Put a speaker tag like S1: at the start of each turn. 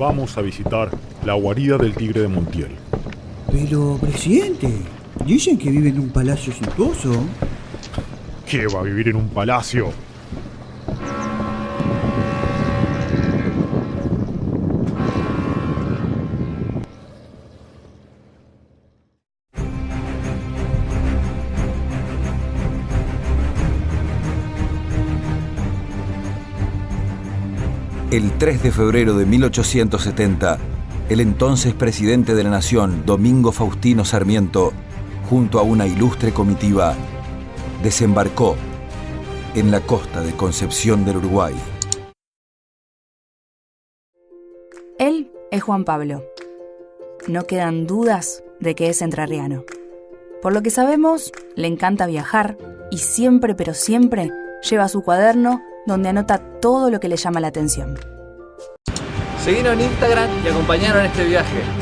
S1: vamos a visitar la guarida del tigre de Montiel.
S2: Pero, presidente, dicen que vive en un palacio suntuoso.
S1: ¿Qué va a vivir en un palacio?
S3: El 3 de febrero de 1870, el entonces presidente de la Nación, Domingo Faustino Sarmiento, junto a una ilustre comitiva, desembarcó en la costa de Concepción del Uruguay.
S4: Él es Juan Pablo. No quedan dudas de que es entrerriano. Por lo que sabemos, le encanta viajar y siempre, pero siempre, lleva su cuaderno donde anota todo lo que le llama la atención.
S5: Seguinos en Instagram y acompañaron este viaje.